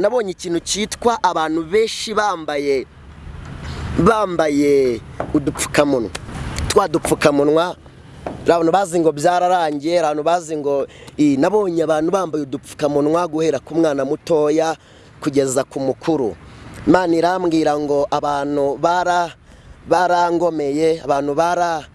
nabonye ikintu cyitwa abantu benshi bambaye bambaye udupfukamunwa. Twa dupfukamunwa abantu bazi ngo byararangiye abantu bazi ngo nabonye abantu bambaye udupfukamunwa guhera ku mwana mutoya kugeza ku mukuru. Imana irambwira ngo abantu barangomeye abantu bara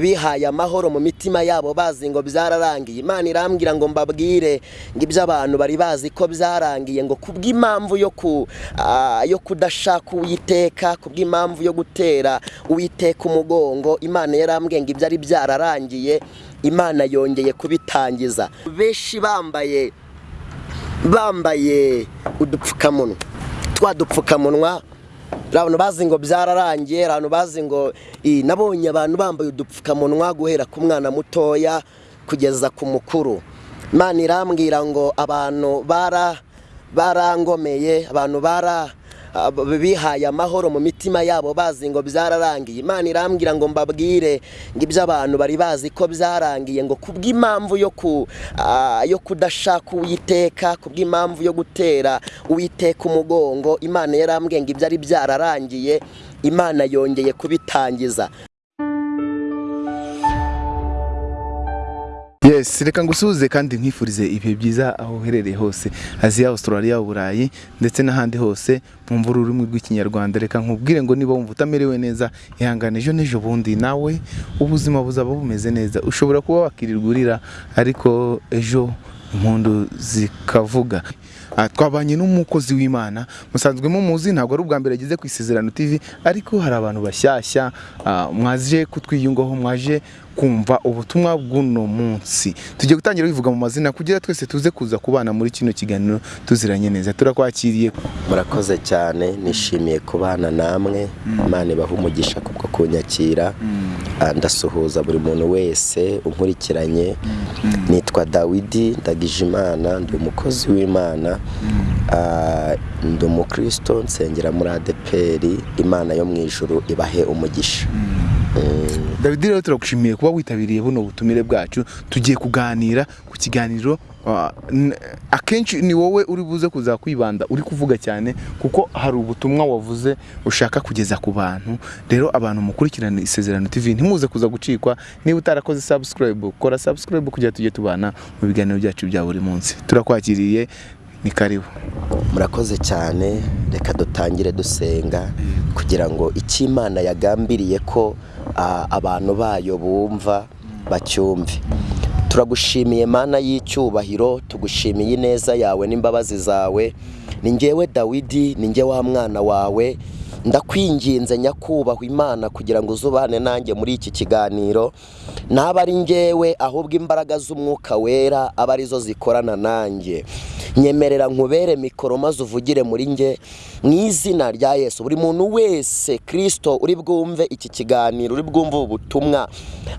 bihaye amahoro mu mitima yabo bazi ngo byararangiye. Imana irambwira ngo mbabwire ngo ibyo abantu bari bazi ko byarangiye ngo kubw'impamvu yo kudashaka uwiteka kubw'impamvu yo gutera uwiteka umugongo imana yarambwiye ngo ibyo ari byararangiye imana yongeye kubitangiza. Benshi bambaye bambaye udupfukamunwa twa dupfukamunwa abantu bazi ngo byararangiye abantu bazi ngo nabonye abantu bambaye udupfukamunwa guhera ku mwana mutoya kugeza ku mukuru. Imana irambwira ngo abantu barangomeye abantu bara bihaye amahoro mu mitima yabo bazi ngo byararangiye. Imana irambwira ngo mbabwire ngo ibyo abantu bari bazi ko byarangiye ngo kubw'impamvu yo kudashaka uwiteka kubw'impamvu yo gutera uwiteka umugongo imana yarambwiye ngo ibyo ari byararangiye imana yongeye kubitangiza. Yes reka ngusuhuze kandi nkwifurize ibihe byiza aho uherereye hose. Aziya australia uburayi ndetse n'ahandi hose mwumva ururimi rw'ikinyarwanda. Reka nkubwire ngo niba wumva utamerewe neza ihangane ejo n'ejo bundi. Nawe ubuzima buzaba bumeze neza. Ushobora kuba wakirirwa urira ariko ejo impundu zikavuga. Twabanye n'umukozi w'imana. Musanzwe muzi ntabwo ari ubwa mbere ageze ku isezerano tv ariko hari abantu bashyashya mwaje kutwiyungaho mwaje kumva ubutumwa bw'uno munsi. Tugiye gutangira bivuga mu mazina kugira twese tuze kuza kubana muri kino kiganiro tuziranye neza. Turakwakiriye. Murakoze cyane nishimiye kubana namwe. Imana ibaha umugisha kubwo kunyakira. Ndasuhuza buri muntu wese unkurikiranye. Nitwa dawidi ndagijimana ndi umukozi w'imana. Ndi umukristo nsengera muri adeperi imana yo mu ijuru ibahe umugisha. David. Rero turagushimiye kuba witabiriye buno butumire bwacu. Tugiye kuganira ku kiganiro akenshi ni wowe uri buze kuza kwibanda uri kuvuga cyane kuko hari ubutumwa wavuze ushaka kugeza ku bantu. Rero abantu mukurikirana isezerano tv ntimuze kuza gucikwa. Niba utarakoze subscribe kora subscribe kugira tujye tubana mu biganiro byacu bya buri munsi. Turakwakiriye ni karibu. Murakoze cyane reka dutangire dusenga kugira ngo icyo imana yagambiriye ko abantu bayo bumva bacyumve. Turagushimiye mana y'icyubahiro tugushimiye ineza yawe n'imbabazi zawe. Ni ngewe dawidi ni ngewe wa mwana wawe. Ndakwinginze nyakubahwa imana kugira ngo uzubane nanjye muri iki kiganiro. Naba ari ngewe ahubwo imbaraga z'umwuka wera aba ari zo zikorana nanjye. Nyemerera nkubere mikoro maze uvugire muri nge mu izina rya yesu. Buri muntu wese kirisito uri bwumve iki kiganiro uri bwumve ubu butumwa.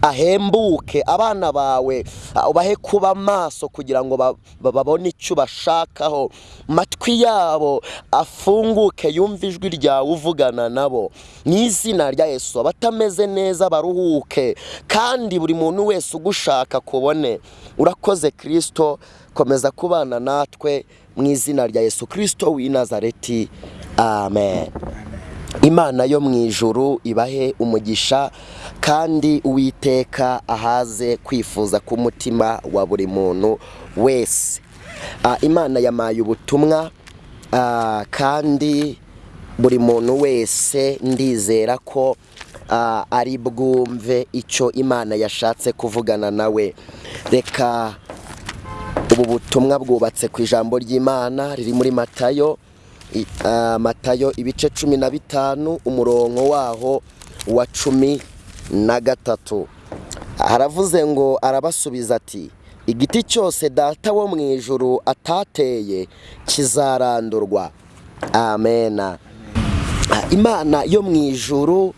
Ahembuke abana bawe ubahe kuba maso kugira ngo babone icyo bashakaho. Matwi yabo afunguke yumve ijwi ryawe uvugana nabo. Mu izina rya yesu abatameze neza baruhuke kandi buri muntu wese ugushaka kubone. Urakoze kirisito komeza kubana natwe mu izina rya yesu kirisito w'i nazareti. Amen. Imana yo mu ijuru ibahe umugisha kandi uwiteka ahaze kwifuza k'umutima wa buri muntu wese. Imana yamaye ubutumwa kandi buri muntu wese ndizera ko ari bwumve icyo imana yashatse kuvugana nawe reka ubu butumwa bwubatse ku ijambo ry'imana riri muri matayo matayo ibice cumi na bitanu umurongo waho wa cumi na gatatu. Haravuze ngo arabasubiza ati igiti cyose data wo mu ijuru atateye kizarandurwa amena imana yo mu ijuru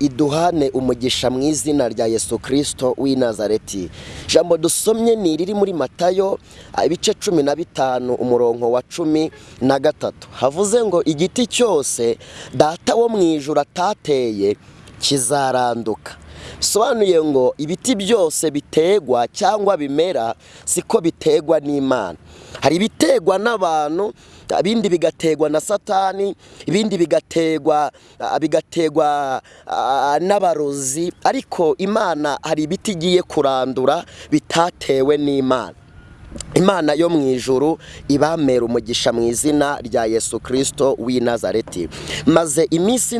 iduhane umugisha mu izina rya yesu kirisito w'i nazareti ijambo dusomye ni iriri muri matayo ibice cumi na bitanu umurongo wa cumi na gatatu. Havuze ngo igiti cyose data wo mu ijuru atateye kizaranduka. Bisobanuye ngo ibiti byose bitegwa cyangwa bimera siko bitegwa n'imana. Hari ibiterwa n'abantu ibindi bigaterwa na satani ibindi bigaterwa ah, bigaterwa ah, n'abarozi. Ariko imana hari ibiti igiye kurandura bitatewe n'imana. Imana yo mu ijuru ibamera umugisha mu izina rya yesu kirisito w'i nazareti. Maze iminsi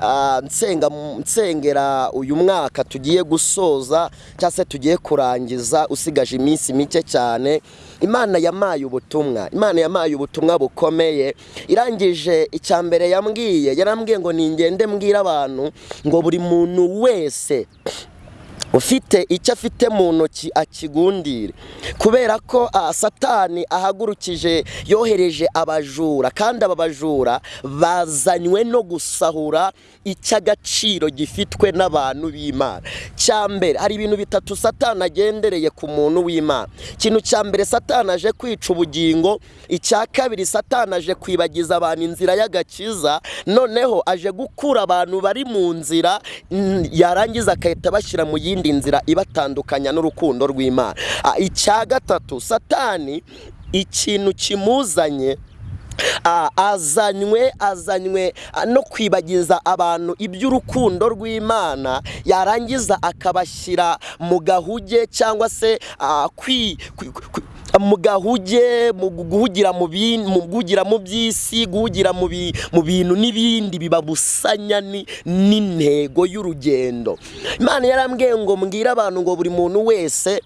ah, nsenga nsengera uyu mwaka tugiye gusoza cyangwa se tugiye kurangiza usigaje iminsi mike cyane imana yamaye ubutumwa. Imana yamaye ubutumwa bukomeye. Irangije icya mbere yambwiye yarambwiye ngo ningende mbwira abantu ngo buri muntu wese ufite icyo afite mu ntoki akigundire. Kubera ko satani ahagurukije yohereje abajura kandi aba bajura bazanywe no gusahura icy'agaciro gifitwe n'abantu b'imana. Cya mbere hari ibintu bitatu satani agendereye ku muntu w'imana. Ikintu cya mbere satani aje kwica ubugingo. Icya kabiri satani aje kwibagiza abantu inzira y'agakiza. Noneho aje gukura abantu bari mu nzira yarangiza agahita bashyira mu yindi nzira ibatandukanya n'urukundo rw'imana. Ah, icya gatatu satani ikintu kimuzanye Ah, azanywe azanywe ah, no kwibagiza abantu iby'urukundo rw'imana. Yarangiza akabashyira mu gahuge cyangwa se kwi- mu gahuge mu guhugira mu guhugira mu by'isi guhugira mu bi- mu bintu n'ibindi bibabusanya ni- n'intego y'urugendo. Imana yarambwiye ngo mbwire abantu ngo buri muntu wese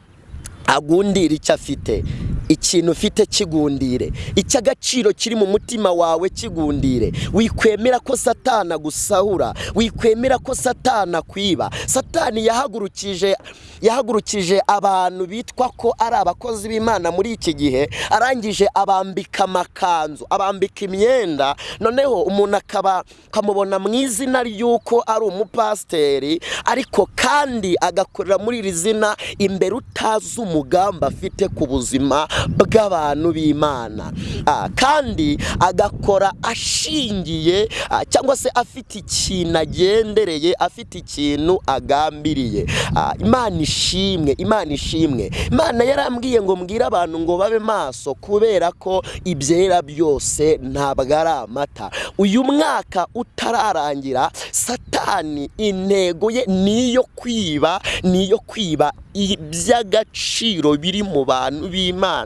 agundire icyo afite. Ikintu ufite kigundire. Icy'agaciro kiri mu mutima wawe kigundire. Wikwemera ko satana gusahura wikwemera ko satana kwiba satani yahagurukije yahagurukije abantu bitwa ko ari abakozi b'imana muri iki gihe arangije abambika amakanzu abambika imyenda. Noneho umuntu akaba akamubona mu izina ry'uko ari umupasiteri ariko kandi agakorera muri iri zina imbere utazi umugambi afite ku buzima bw'abantu b'imana. Ah, kandi agakora ashingiye ah, cyangwa se afite ikintu agendereye afite ikintu agambiriye. Ah, imana ishimwe imana ishimwe. Imana yarambwiye ngo mbwire abantu ngo babe maso kubera ko ibyera byose ntabwo ari amata. Uyu mwaka utararangira satani intego ye ni iyo kwiba ni iyo kwiba iby'agaciro biri mu bantu b'imana.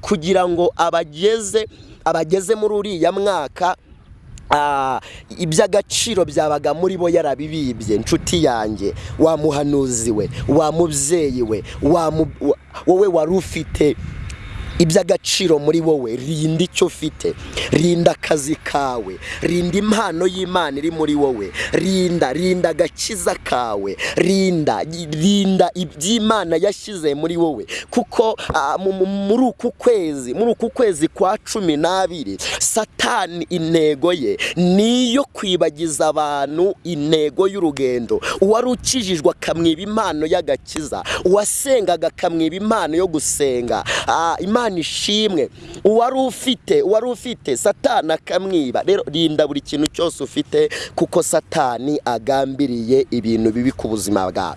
Kugira ngo abageze abageze muri uriya mwaka ah, iby'agaciro byabaga muri bo yarabibibye inshuti yanjye wa muhanuzi we wa mubyeyi we wowe wari ufite iby'agaciro muri wowe rinda icyo ufite rinda akazi kawe rinda impano y'imana iri muri wowe rinda rinda agakiza kawe rinda rinda iby'imana yashyize muri wowe kuko mu- mu- muri uku kwezi muri uku kwezi kwa cumi n'abiri satani intego ye ni iyo kwibagiza abantu intego y'urugendo. Uwari ukijijwe akamwiba impano y'agakiza uwasengaga akamwiba impano yo gusenga. Ah, imana ishimwe uwari ufite uwari ufite satani akamwiba. Rero rinda buri kintu cyose ufite kuko satani agambiriye ibintu bibi ku buzima bwawe.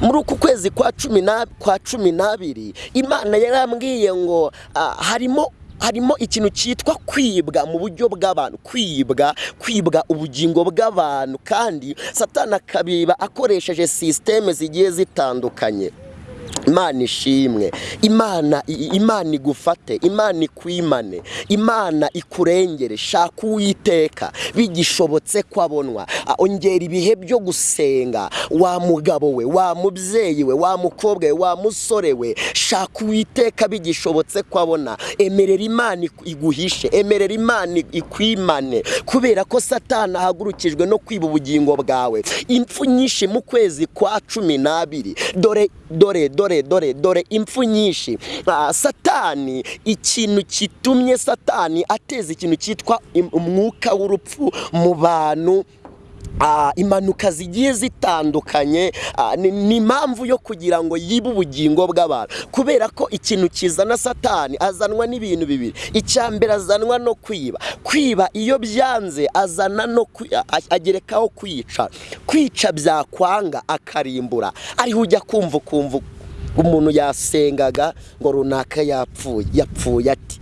Muri uku kwezi kwa cumi n'abiri imana yarambwiye ngo ah, harimo harimo ikintu cyitwa kwibwa mu buryo bw'abantu. Kwibwa kwibwa ubugingo bw'abantu. Kandi satani akabiba akoresheje sisiteme zigiye zitandukanye. Imana ishimwe. Imana imana igufate imana ikwimane imana ikurengere shaka uwiteka. Bigishobotse ko abonwa. Ongera ibihe byo gusenga. Wa mugabo we wa mubyeyi we wa mukobwa we wa musore we shaka uwiteka. Bigishobotse ko abona. Emerera imana iguhishe. Emerera imana ikwimane. Kubera ko satani ahagurukijwe no kwiba ubugingo bwawe. Impfu nyinshi mu kwezi kwa cumi n'abiri. Dore dore dore dore dore impfu nyinshi. Ah, satani ikintu kitumye satani ateza ikintu cyitwa umwuka w'urupfu mu bantu. Ah, impanuka zigiye zitandukanye. Ah, ni impamvu yo kugira ngo yibe ubugingo bw'abantu. Kubera ko ikintu kizana satani azanwa n'ibintu bibiri. Icya mbere azanwa no kwiba. Kwiba iyo byanze azana no agerekaho kwica. Kwica byakwanga akarimbura. Ariho ujya kumva ukumva umuntu yasengaga ngo runaka yapfuye yapfuye ati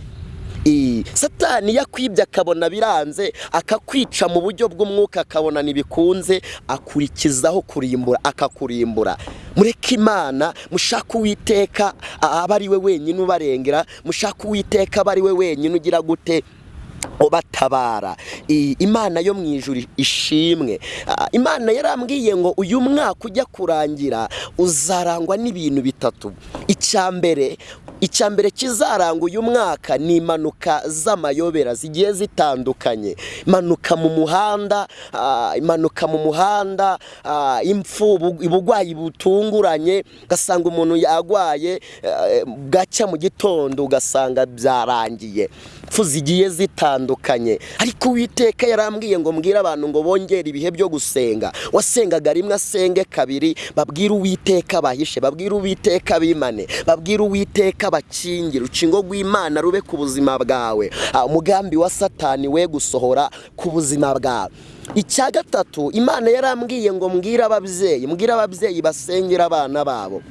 satani yakwibye akabona biranze akakwica mu buryo bw'umwuka akabona ntibikunze akurikizaho kurimbura akakurimbura. Mureke imana mushake uwiteka aba ari we wenyine ubarengera mushake uwiteka aba ari we wenyine ugira gute? Ubatabara. I- imana yo mu ijuru ishimwe imana yarambwiye ngo uyu mwaka ujya kurangira uzarangwa n'ibintu bitatu. Icya mbere icya mbere kizaranga uyu mwaka ni impanuka z'amayobera zigiye zitandukanye. Impanuka mu muhanda impanuka mu muhanda impfu ubu- uburwayi butunguranye ugasanga umuntu yarwaye bwacya mu gitondo ugasanga byarangiye. Impfu zigiye zitandukanye. Ariko uwiteka yarambwiye ngo mbwire abantu ngo bongere ibihe byo gusenga. Wasengaga rimwe asenge kabiri babwire uwiteka bahishe babwire uwiteka bimane babwire uwiteka bakingire urukingo rw'imana rube ku buzima bwawe. Ah, umugambi wa satani we gusohora ku buzima bwawe. Icya gatatu imana yarambwiye ngo mbwire ababyeyi mbwire ababyeyi basengera abana babo.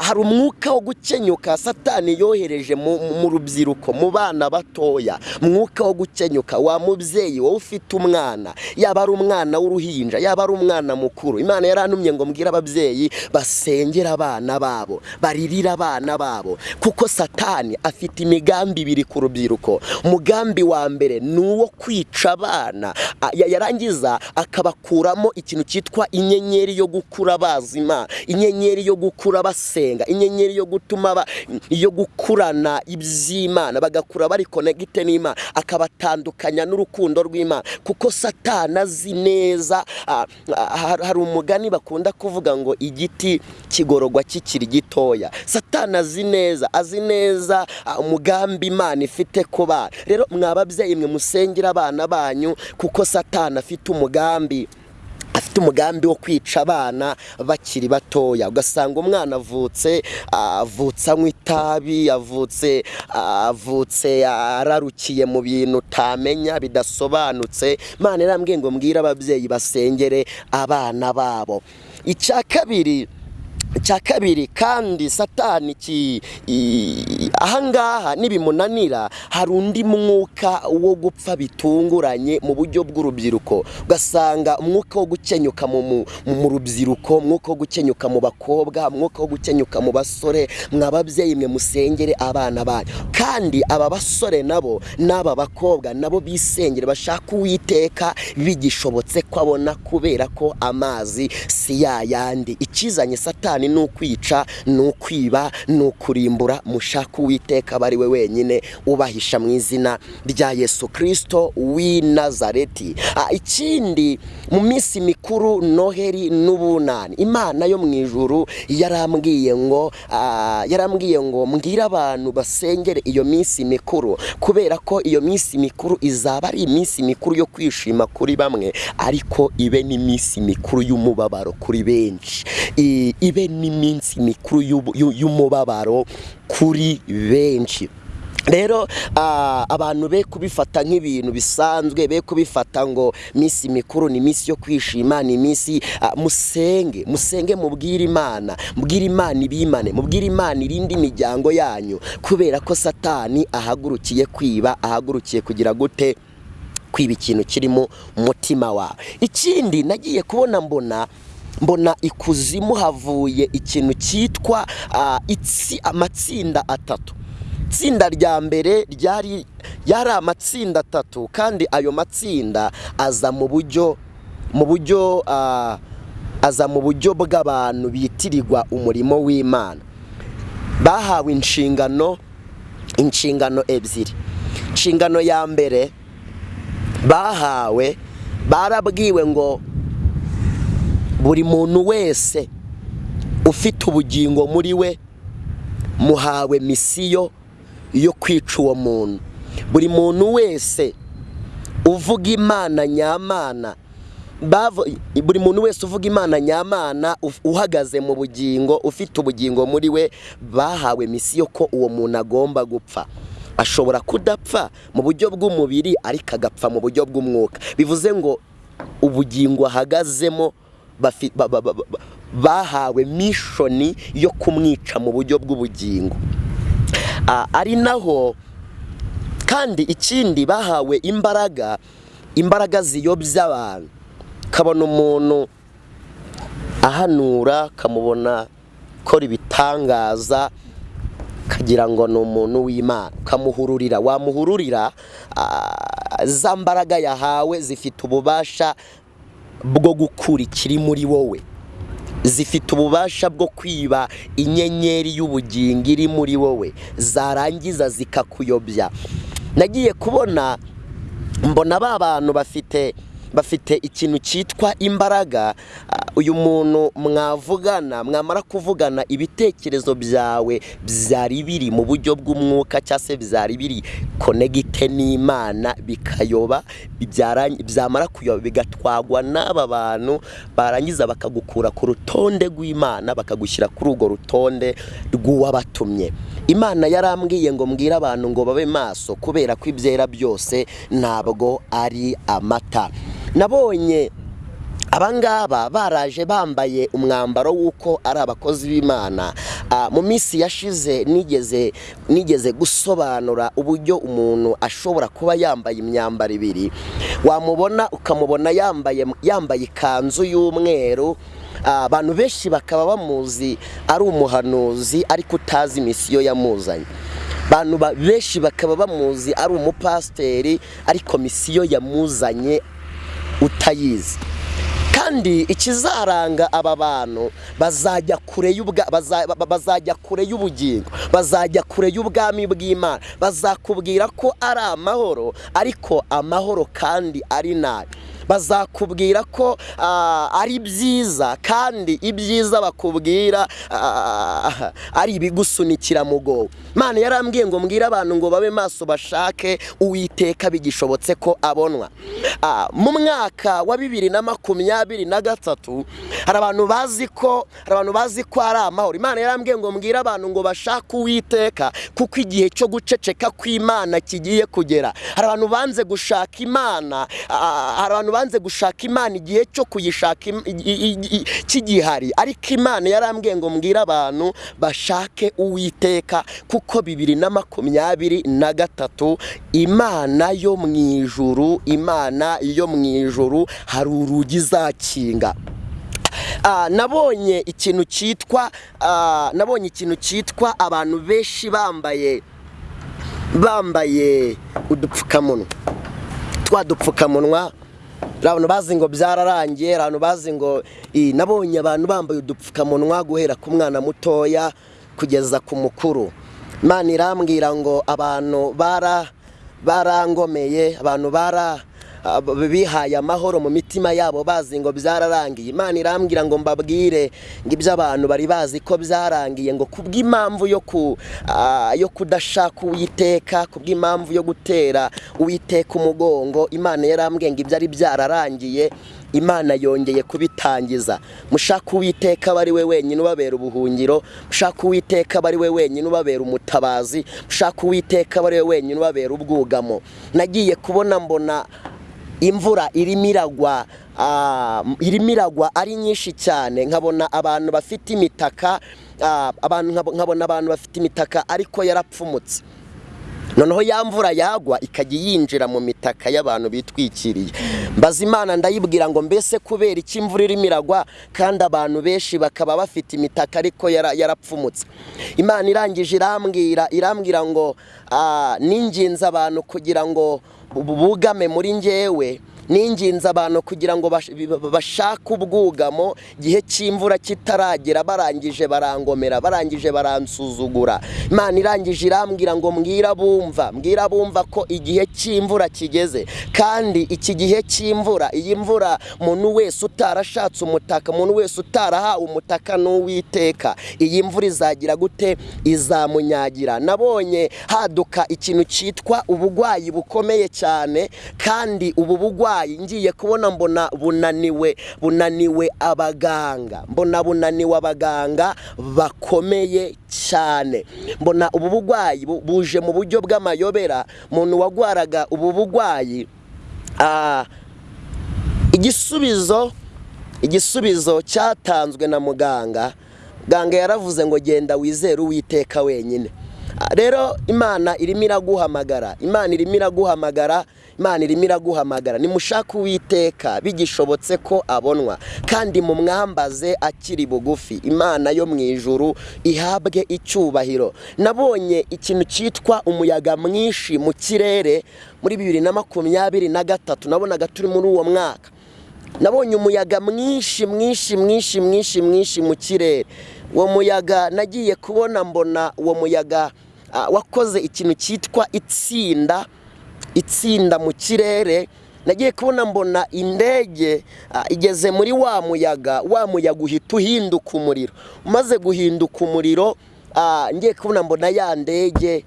Hari umwuka wo gukenyuka satani yohereje mu rubyiruko mu bana batoya. Umwuka wo gukenyuka wa mubyeyi wowe ufite umwana. Yaba ari umwana w'uruhinja yaba ari umwana mukuru. Imana yarantumye ngo mbwire ababyeyi basengera abana babo baririre abana babo. Kuko satani afite imigambi ibiri ku rubyiruko. Umugambi wa mbere ni uwo kwica abana. Ah, ya- yarangiza akabakuramo ikintu cyitwa inyenyeri yo gukura bazima inyenyeri yo gukura basenga inyenyeri yo gutuma yo gukurana iby'imana bagakura bari konegite n'imana akabatandukanya n'urukundo rw'imana. Kuko satani azi neza har- hari umugani bakunda kuvuga ngo igiti kigororwa kikiri gitoya. Satani azi neza azi neza umugambi imana ifite ku bana rero mwa babyeyi mwe musengera abana banyu kuko satani afite umugambi. Afite umugambi wo kwica abana bakiri batoya. Ugasanga umwana avutse avutse anywa itabi avutse avutse ararukiye mu bintu utamenya bidasobanutse. Imana irambwiye ngo mbwire ababyeyi basengere abana babo. Icya kabiri icya kabiri kandi satani ahangaha nibimunanira hari undi mwuka wo gupfa bitunguranye mu buryo bw'urubyiruko. Ugasanga umwuka wo gukenyuka mu, rubyiruko umwuka wo gukenyuka mu bakobwa umwuka wo gukenyuka mu basore mwa babyeyi mwe musengere abana banyu. Kandi aba basore nabo n'aba bakobwa nabo bisengere bashaka uwiteka bigishobotse ko abona kubera ko amazi si yayandi ikizanye satani ni ukwica ni ukwiba ni ukurimbura mushaka uwiteka aba ari we wenyine ubahisha mu izina rya yesu kirisito w'i nazareti. Ah, ikindi mu minsi mikuru noheri n'ubunani. Imana yo mu ijuru yarambwiye ngo ah, yarambwiye ngo mbwire abantu basengere iyo minsi mikuru kubera ko iyo minsi mikuru izaba ari iminsi mikuru yo kwishima kuri bamwe ariko ibe n'iminsi mikuru y'umubabaro kuri benshi. Ibe n'iminsi mikuru y'umubabaro kuri benshi. Rero abantu be kubifata nk'ibintu bisanzwe be kubifata ngo minsi mikuru ni iminsi yo kwishima ni iminsi musenge musenge mubwire imana mubwire imana ibimane mubwire imana irindi imiryango yanyu kubera ko satani ahagurukiye kwiba ahagurukiye kugira gute kwiba ikintu kiri mu mutima wawe ikindi nagiye kubona mbona mbona ikuzimu havuye ikintu cyitwa amatsinda atatu. Itsinda rya mbere ryari yari amatsinda atatu kandi ayo matsinda aza mu buryo mu buryo aza mu buryo bw'abantu bitirirwa umurimo w'imana. Bahawe inshingano inshingano ebyiri. Inshingano ya mbere bahawe barabwiwe ngo buri muntu wese ufite ubugingo muri we muhawe misiyo yo kwica uwo muntu. Buri muntu wese uvuga imana nyamana buri muntu wese uvuga imana nyamana uhagaze mu bugingo ufite ubugingo muri we bahawe misiyo ko uwo muntu agomba gupfa. Ashobora kudapfa mu buryo bw'umubiri ariko agapfa mu buryo bw'umwuka. Bivuze ngo ubugingo ahagazemo bahawe mishoni yo kumwica mu buryo bw'ubugingo. Ari naho kandi ikindi bahawe imbaraga imbaraga ziyobya abantu kabona umuntu ahanura kamubona akora ibitangaza kagira ngo ni umuntu w'imana. Ukamuhururira wamuhururira za mbaraga yahawe zifite ububasha bwo gukura ikiri muri wowe. Zifite ububasha bwo kwiba inyenyeri y'ubugingo iri muri wowe. Zarangiza zikakuyobya. Nagiye kubona mbona ba bantu bafite bafite ikintu cyitwa imbaraga ah, uyu muntu mwavugana mwamara kuvugana ibitekerezo byawe byari biri mu buryo bw'umwuka cyangwa se byari biri konegite n'imana bikayoba byamara kuyoba bigatwagwa n'aba bantu barangiza bakagukura ku rutonde rw'imana bakagushyira kuri urwo rutonde rw'uwabatumye. Imana yarambwiye ngo mbwire abantu ngo babe maso kubera ko ibyera byose ntabwo ari amata. Nabonye abangaba baraje bambaye umwambaro w'uko ari abakozi b'imana. Ah, mu minsi yashize nigeze nigeze gusobanura uburyo umuntu ashobora kuba yambaye imyambaro ibiri. Wamubona ukamubona yambaye yambaye ikanzu y'umweru. Ah, abantu benshi bakaba bamuzi ari umuhanuzi ariko utazi misiyo yamuzanye. Abantu ba- benshi bakaba bamuzi ari umupasiteri ariko misiyo yamuzanye utayizi. Kandi ikizaranga aba bantu bazajya kure bazajya kure y'ubugingo bazajya kure y'ubwami bw'imana. Bazakubwira ko ari amahoro ariko amahoro kandi ari nabi. Bazakubwira ko ah, ari byiza kandi ibyiza bakubwira ah, ari ibigusunikira mugowe Imana yarambwiye ngo mbwire abantu ngo babe maso bashake uwiteka bigishobotse ko abonwa. Ah, mu mwaka wa bibiri na makumyabiri na gatatu hari abantu bazi ko hari abantu bazi ko ari amahoro. Imana yarambwiye ngo mbwire abantu ngo bashake uwiteka kuko igihe cyo guceceka kw'imana kigiye kugera. Hari abantu banze gushaka imana hari abantu banze gushaka imana igihe cyo kuyishaka kigihari. Ariko imana yarambwiye ngo mbwire abantu bashake uwiteka kuko bibiri na makumyabiri na gatatu imana yo mu ijuru imana yo mu ijuru hari urugi izakinga. Ah, nabonye ikintu cyitwa ah, nabonye ikintu cyitwa abantu benshi bambaye bambaye udupfukamunwa. Twa dupfukamunwa abantu bazi ngo byararangiye abantu bazi ngo "Ii, nabonye abantu bambaye udupfukamunwa guhera ku mwana mutoya kugeza ku mukuru. Imana irambwira ngo abantu bara barangomeye abantu bara bihaye amahoro mu mitima yabo bazi ngo byararangiye. Imana irambwira ngo mbabwire ngo ibyo abantu bari bazi ko byarangiye ngo kubw'impamvu yo ku yo kudashaka uwiteka kubw'impamvu yo gutera uwiteka umugongo imana yarambwiye ngo ibyo ari byararangiye imana yongeye kubitangiza. Mushaka uwiteka aba ari we wenyine ubabera ubuhungiro mushaka uwiteka aba ari we wenyine ubabera umutabazi mushaka uwiteka aba ari we wenyine ubabera ubwugamo. Nagiye kubona mbona imvura irimo iragwa ah, irimo iragwa ari nyinshi cyane. Nkabona abantu bafite imitaka ah, abantu nkabo- nkabona abantu bafite imitaka ariko yarapfumutse. Noneho ya mvura yagwa ikajya yinjira mu mitaka y'abantu bitwikiriye. Mbaza imana ndayibwira ngo mbese kubera iki imvura irimo iragwa kandi abantu benshi bakaba bafite imitaka ariko yara- yarapfumutse. Imana irangije irambwira irambwira ngo ah, ninginze abantu kugira ngo bu- bugame muri njyewe ninginze abantu kugira ngo bashake ubwugamo igihe cy'imvura kitaragera barangije barangomera barangije baransuzugura. Imana irangije irambwira ngo mbwira bumva mbwira bumva ko igihe cy'imvura kigeze. Kandi iki gihe cy'imvura iyi mvura umuntu wese utarashatse umutaka umuntu wese utarahawe umutaka n'uwiteka. Iyi mvura izagira gute? Izamunyagira. Nabonye haduka ikintu cyitwa ubugwayi bukomeye cyane kandi ubu bugwayi ngiye kubona mbona bunaniwe bunaniwe abaganga. Mbona bunaniwe abaganga bakomeye cyane. Mbona ubu bugwayi bu- buje mu buryo bw'amayobera. Umuntu wagwaraga ubu bugwayi ah, igisubizo igisubizo cyatanzwe na muganga. Muganga yaravuze ngo genda wizere uwiteka wenyine. Rero imana irimo iraguhamagara. Imana irimo iraguhamagara imana irimo iraguhamagara. Nimushake uwiteka bigishobotse ko abonwa. Kandi mumwambaze akiri bugufi. Imana yo mu ijuru ihabwe icyubahiro. Nabonye ikintu cyitwa umuyaga mwinshi mu kirere muri bibiri na makumyabiri na gatatu. Nabonaga turi muri uwo mwaka. Nabonye umuyaga mwinshi mwinshi mwinshi mwinshi mwinshi mu kirere. Uwo muyaga nagiye kubona mbona uwo muyaga ah, wakoze ikintu cyitwa itsinda itsinda mu kirere nagiye kubona mbona indege ah, igeze muri wa muyaga wa muyaga uhita uhinduka umuriro. Umaze guhinduka umuriro ah, ngiye kubona mbona ya ndege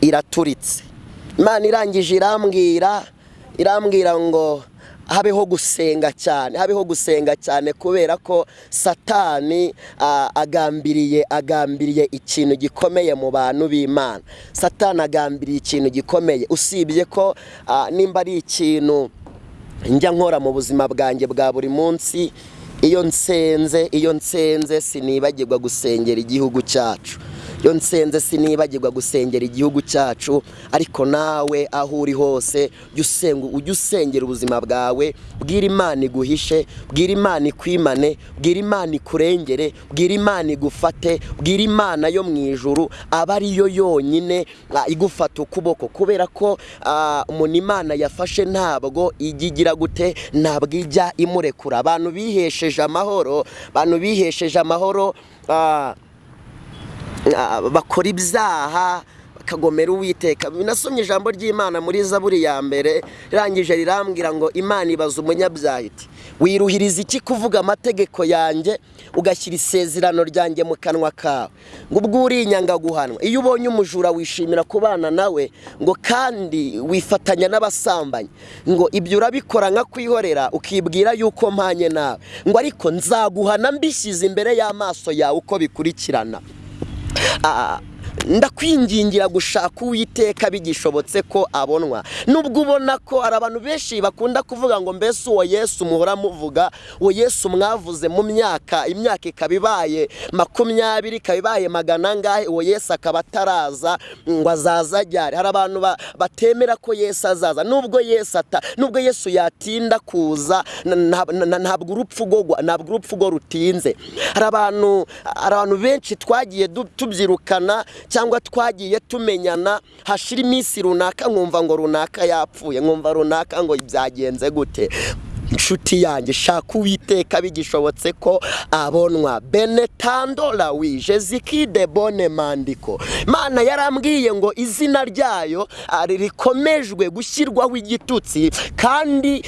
iraturitse. Imana irangije irambwira irambwira ngo habeho gusenga cyane habeho gusenga cyane kubera ko satani agambiriye agambiriye ikintu gikomeye mu bantu b'imana. Satani agambiriye ikintu gikomeye. Usibye ko nimba ari ikintu njya nkora mu buzima bwanjye bwa buri munsi iyo nsenze iyo nsenze sinibagirwa gusengera igihugu cyacu. Iyo nsenze sinibagirwa gusengera igihugu cyacu ariko nawe aho uri hose ujye usengera ubuzima bwawe bwira imana iguhishe bwira imana ikwimane bwira imana ikurengere bwira imana igufate bwira imana yo mu ijuru aba ariyo yonyine igufata ukuboko. Kubera ko umuntu imana yafashe ntabwo igira gute ntabwo ijya imurekura abantu bihesheje amahoro abantu bihesheje amahoro ah, ah, bakora ibyaha bakagomera uwiteka. Binasomye ijambo ry'imana muri zaburi ya mbere rirangije rirambwira ngo imana ibaza umunyabyaha iti wiruhiriza iki kuvuga amategeko yanjye ugashyira isezerano ryanjye mu kanwa kawe ngo ubwo urinyanga guhanwa iyo ubonye umujura wishimira kubana nawe ngo kandi wifatanya n'abasambanyi. Ngo ibyo urabikora nka kwihorera ukibwira yuko mpanye nawe. Ngo ariko nzaguhana mbishyize imbere y'amaso yawe uko bikurikirana 啊 ndakwingingira gushaka uwiteka bigishobotse ko abonwa. Nubwo ubona ko hari abantu benshi bakunda kuvuga ngo mbese uwo yesu muhora muvuga? Uwo yesu mwavuze mu myaka imyaka ikaba ibaye makumyabiri ikaba ibaye magana angahe? Uwo yesu akaba ataraza ngo azaza ajyare hari abantu ba- batemera ko yesu azaza. Nubwo yesu ata nubwo yesu yatinda kuza ntabwo urupfu ntabwo urupfu rwo rutinze. Hari abantu benshi twagiye tubyirukana cyangwa twagiye tumenyana hashira iminsi runaka nkumva ngo runaka yapfuye nkumva runaka ngo byagenze gute. Inshuti yanjye shaka uwiteka bigishobotse ko abonwa. Benetando lawi jezikide bone mandiko. Imana yarambwiye ngo izina ryayo rikomejwe gushyirwaho igitutsi kandi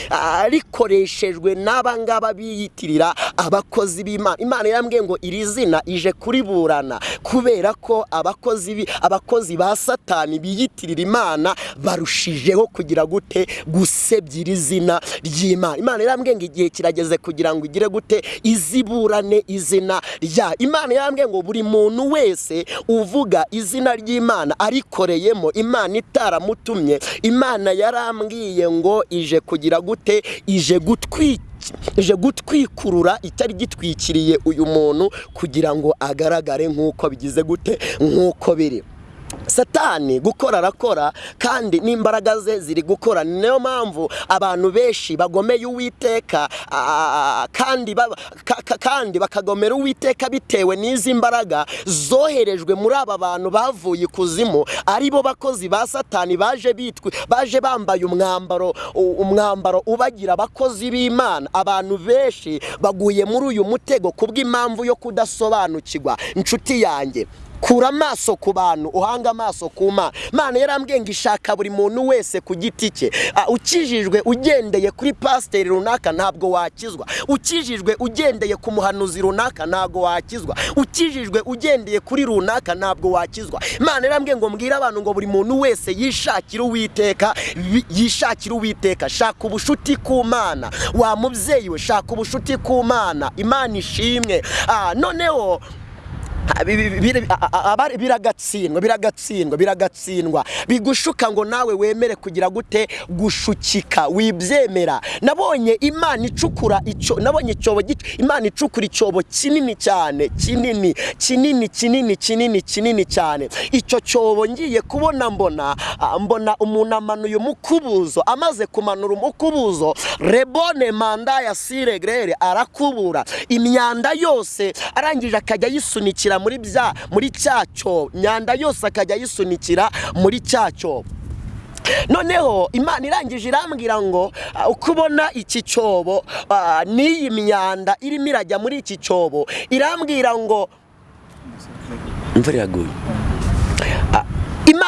rikoreshejwe n'abangaba biyitirira abakozi b'imana. Imana yarambwiye ngo iri zina ije kuriburana kubera ko abakozi abakozi ba satani biyitirira imana barushijeho kugira gute gusebya iri zina ry'imana. Imana yarambwiye ngo igihe kirageze kugira ngo igire gute iziburane izina rya. Imana yarambwiye ngo buri muntu wese uvuga izina ry'imana arikoreyemo imana itaramutumye. Imana yarambwiye ngo ije kugira gute ije gutwika ije gutwikurura icyari gitwikiriye uyu muntu kugira ngo agaragare nk'uko bigize gute nk'uko biri. Satani gukora arakora kandi n'imbaraga ze ziri gukora. Ni na yo mpamvu abantu benshi bagomeye uwiteka kandi kandi bakagomera uwiteka bitewe n'izi mbaraga zoherejwe muri aba bantu bavuye ikuzimu. Ari bo bakozi ba satani baje bitwe baje bambaye umwambaro umwambaro ubagira abakozi b'imana. Abantu benshi baguye muri uyu mutego kubw'impamvu yo kudasobanukirwa. Inshuti yanjye. Kura amaso ku bantu uhanga amaso ku mana mana yarambwiye ngo ishaka buri muntu wese ku giti cye. Ah, ukijijwe ugendeye kuri pasiteri runaka ntabwo wakizwa. Ukijijwe ugendeye ku muhanuzi runaka ntabwo wakizwa. Ukijijwe ugendeye kuri runaka ntabwo wakizwa. Imana yarambwiye ngo mbwire abantu ngo buri muntu wese yishakire uwiteka yishakire uwiteka. Shaka ubushuti ku mana. Wa mubyeyi we shaka ubushuti ku mana. Imana ishimwe. Ah, noneho biragatsindwa biragatsindwa biragatsindwa. Bigushuka ngo nawe wemere kugira gute gushukika. Wibyemera. Nabonye imana icukura icyo nabonye icyobo imana icukura icyobo kinini cyane kinini kinini kinini kinini kinini cyane. Icyo cyobo ngiye kubona mbona mbona umuntu amanuye umukubuzo amaze kumanura umukubuzo rebone manda ya siregrere arakubura. Imyanda yose arangije akajya ayisunikira muri bya muri cya cyobo imyanda yose akajya ayisunikira muri cya cyobo noneho imana irangije irambwira ngo ah, uko ubona iki cyobo? Ah, n'iyi myanda irimo irajya muri iki cyobo? Irambwira ngo imvura iraguye.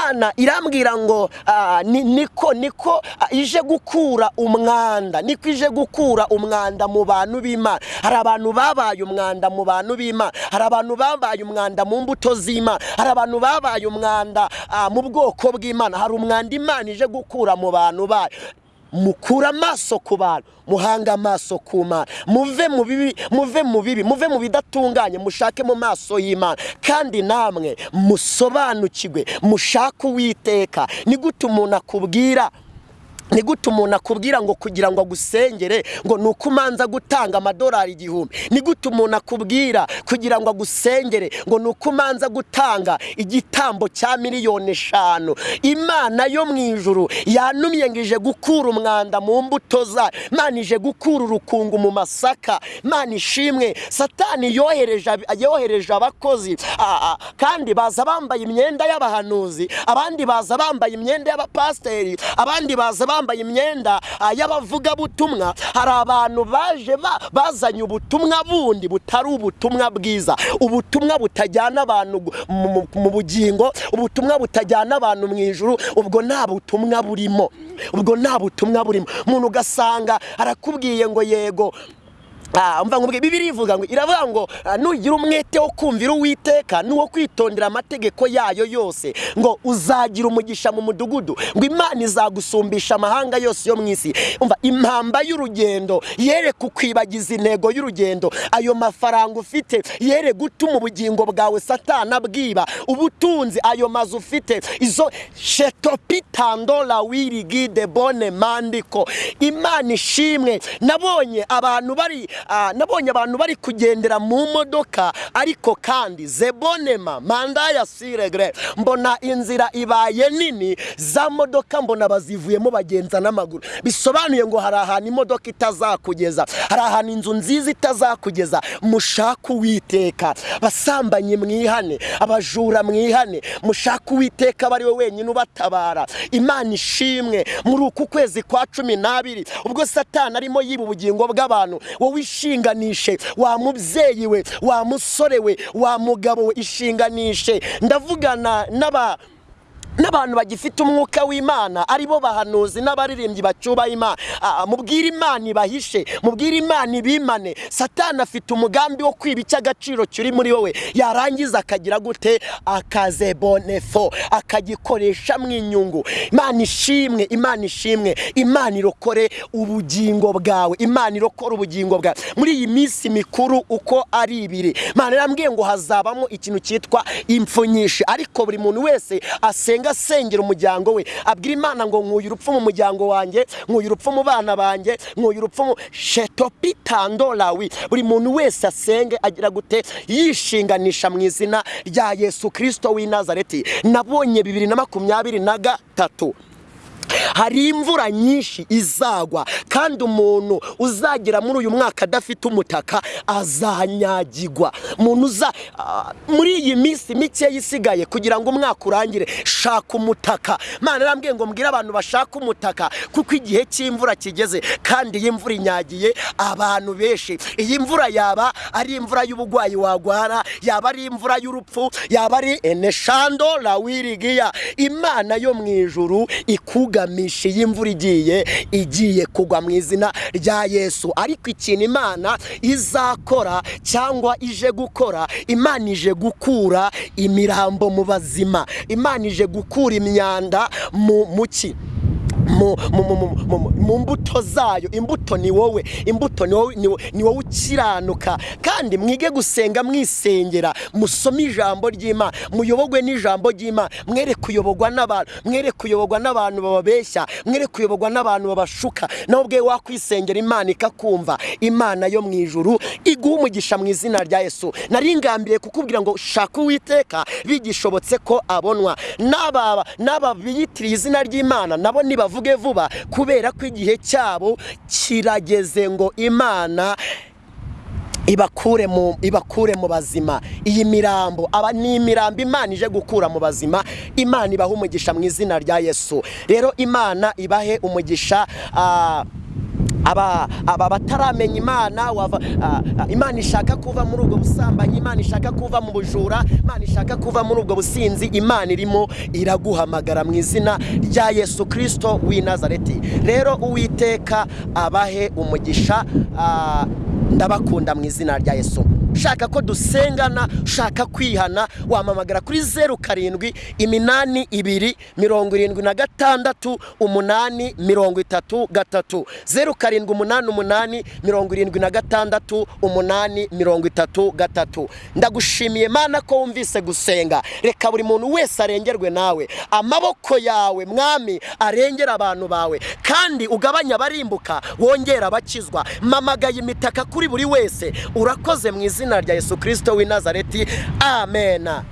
Imana irambwira ngo ah, ni- niko niko ah, ije gukura umwanda niko ije gukura umwanda mu bantu b'imana. Hari abantu babaye umwanda mu bantu b'imana. Hari abantu babaye umwanda mu mbuto z'imana. Hari abantu babaye umwanda ah, mu bwoko bw'imana. Hari umwanda imana ije gukura mu bantu bayo. Mukura amaso ku bantu muhanga amaso ku mana. Muve mu bibi muve mu bibi muve mu bidatunganye mushake mu maso y'imana. Kandi namwe musobanukirwe mushake uwiteka. Ni gute umuntu akubwira gute umuntu akubwira ngo kugira ngo agusengere ngo ni uko umanza gutanga amadolari igihumbi? Gute umuntu akubwira kugira ngo agusengere ngo ni uko umanza gutanga igitambo cya miliyoni eshanu? Imana yo mu ijuru yanumye ngo ije gukura umwanda mu mbuto zayo imana ije gukura urukungu mu masaka. Imana ishimwe satani yohereje ab- yohereje abakozi. Kandi baza bambaye imyenda y'abahanuzi abandi baza bambaye imyenda y'abapasiteri abandi baza bambaye imyenda ah, y'abavugabutumwa. Hari abantu baje ba- bazanye ubutumwa bundi butari ubutumwa bwiza. Ubutumwa butajyana abantu mu- bugingo ubutumwa butajyana abantu mu ijuru ubwo nta butumwa burimo. Ubwo nta butumwa burimo. Umuntu ugasanga arakubwiye ngo yego umva nkubwiye bibiri ivuga ngo iravuga ngo ah, nugira umwete wo kumvira uwiteka n'uwo kwitondera amategeko yayo yose ngo uzagira umugisha mu mudugudu ngo imana izagusumbisha amahanga yose yo mu isi. Umva impamba y'urugendo yere kukwibagiza intego y'urugendo. Ayo mafaranga ufite yere gutuma ubugingo bwawe satana bwiba. Ubutunzi ayo mazu ufite izo shetopitandora wirigide bone mandiko. Imana ishimwe nabonye abantu bari ah, nabonye abantu bari kugendera mu modoka ariko kandi zebonema manda ya siregre mbona inzira ibaye nini za modoka mbona bazivuyemo bagenza n'amaguru. Bisobanuye ngo hari ahantu imodoka itazakugeza hari ahantu inzu nziza itazakugeza. Mushake uwiteka basambanyi mwihane abajura mwihane mushake uwiteka aba ari we wenyine ubatabara. Imana ishimwe muri uku kwezi kwa cumi n'abiri ubwo satani arimo yiba ubugingo bw'abantu wowe ishinganishe wa mubyeyi we wa musore we wa mugabo we ishinganishe. Ndavugana n'aba n'abantu bagifite umwuka w'imana ari bo bahanuzi n'abaririmbyi bacyubaha imana. Ah, mubwire imana ibahishe mubwire imana ibimane. Satani afite umugambi wo kwiba icy'agaciro kiri muri wowe. Yarangiza akagira gute? Akazebonefo akagikoreshamo inyungu. Imana ishimwe imana ishimwe. Imana irokore ubugingo bwawe. Imana irokore ubugingo bwawe. Muri iyi minsi mikuru uko ari ibiri imana irambwiye ngo hazabamo ikintu cyitwa impfu nyinshi. Ariko buri muntu wese asenga asengera umuryango we. Abwira imana ngo nkuye urupfu mu muryango wanjye nkuye urupfu mu bana banjye nkuye urupfu mu shetopitandolawi buri muntu wese asenge agira gute yishinganisha mu izina rya yesu kirisito w'i nazareti. Nabonye bibiri na makumyabiri na gatatu. Hari imvura nyinshi izagwa kandi umuntu uzagera muri uyu mwaka adafite umutaka azanyagigwa. Umuntu uza muri iyi minsi mike isigaye kugira ngo umwaka urangire shaka umutaka. Mana arambwiye ngo mbwire abantu bashaka umutaka kuko igihe cy'imvura kigeze kandi iyi mvura inyagiye abantu benshi iyi mvura yaba ari imvura y'uburwayi wagwara yaba ari imvura y'urupfu yaba ari eneshando lawirigiya imana yo mu ijuru ikugamisha iyi mvura igiye igiye kugwa mu izina rya yesu. Ariko ikintu imana izakora cyangwa ije gukora imana ije gukura imirambo mu bazima. Imana ije gukura imyanda mu muki mu, mbuto zayo imbuto ni wowe imbuto ni wowe, ukiranuka. Kandi mwige gusenga mwisengera musome ijambo ry'imana muyobogwe n'ijambo ry'imana. Mwere kuyoborwa n'abantu mwere kuyoborwa n'abantu bababeshya mwere kuyoborwa n'abantu babashuka. Nawe ubwe wakwisengera imana ikakumva imana yo mu ijuru iguha umugisha mu izina rya yesu. Nari ngambiriye kukubwira ngo shaka uwiteka bigishobotse ko abonwa. N'aba biyitiriye izina ry'imana nabo nibavuge vuba kubera ko igihe cyabo kirageze ngo imana ibakure mu ibakure mu bazima. Iyi mirambo aba ni imirambo imana ije gukura mu bazima. Imana ibaha umugisha mu izina rya yesu. Rero imana ibahe umugisha ah, aba bataramenya imana wava ah, ah, imana ishaka kuva muri ubwo busambanyi imana ishaka kuva mu bujura imana ishaka kuva muri ubwo businzi imana irimo iraguhamagara mu izina rya yesu kirisito w'i nazareti. Rero uwiteka abahe umugisha ah, ndabakunda mu izina rya yesu. Ushaka ko dusengana ushaka kwihana wamamagara kuri zeru karindwi iminani ibiri mirongo irindwi na gatandatu umunani mirongo itatu gatatu. Zeru karindwi umunani umunani mirongo irindwi na gatandatu umunani mirongo itatu gatatu. Ndagushimiye mana ko wumvise gusenga. Reka buri muntu wese arengerwe nawe. Amaboko yawe mwami arengera abantu bawe. Kandi ugabanya abarimbuka wongera abakizwa. Mamagaye imitaka kuri buri wese. Urakoze mu izina rya yesu kirisito w'i nazareti. Amena